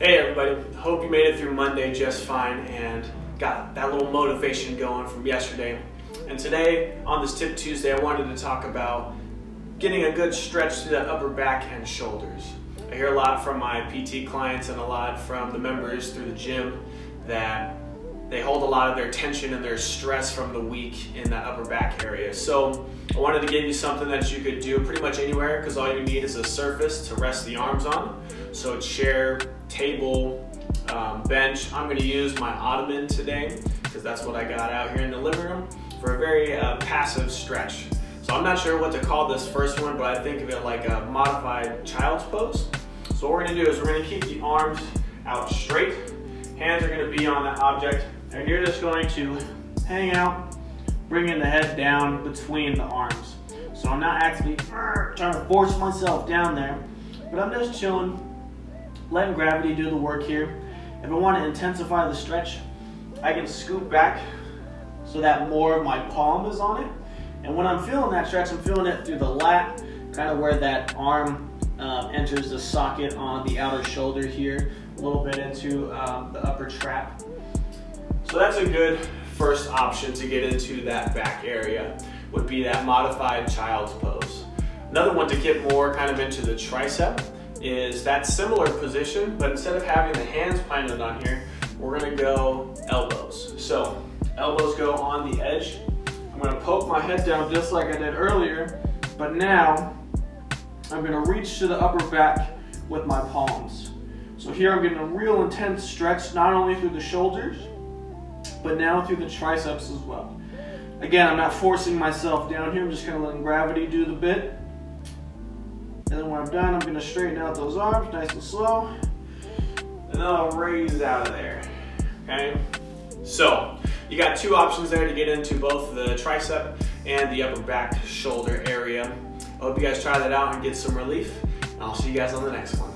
Hey everybody, hope you made it through Monday just fine and got that little motivation going from yesterday. And today, on this Tip Tuesday, I wanted to talk about getting a good stretch to the upper back and shoulders. I hear a lot from my PT clients and a lot from the members through the gym that they hold a lot of their tension and their stress from the week in that upper back area. So I wanted to give you something that you could do pretty much anywhere because all you need is a surface to rest the arms on. So chair, table, um, bench. I'm gonna use my ottoman today because that's what I got out here in the living room for a very uh, passive stretch. So I'm not sure what to call this first one, but I think of it like a modified child's pose. So what we're gonna do is we're gonna keep the arms out straight. Be on the object and you're just going to hang out, bringing the head down between the arms. So I'm not actually trying to force myself down there, but I'm just chilling, letting gravity do the work here. If I want to intensify the stretch, I can scoop back so that more of my palm is on it. And when I'm feeling that stretch, I'm feeling it through the lat, kind of where that arm um, enters the socket on the outer shoulder here, a little bit into um, the upper trap. So that's a good first option to get into that back area would be that modified child's pose. Another one to get more kind of into the tricep is that similar position, but instead of having the hands planted on here, we're gonna go elbows. So elbows go on the edge. I'm gonna poke my head down just like I did earlier, but now I'm gonna reach to the upper back with my palms. So here I'm getting a real intense stretch, not only through the shoulders, but now through the triceps as well. Again, I'm not forcing myself down here. I'm just kind of letting gravity do the bit. And then when I'm done, I'm going to straighten out those arms nice and slow. And then I'll raise out of there. Okay? So, you got two options there to get into both the tricep and the upper back shoulder area. Hope you guys try that out and get some relief. And I'll see you guys on the next one.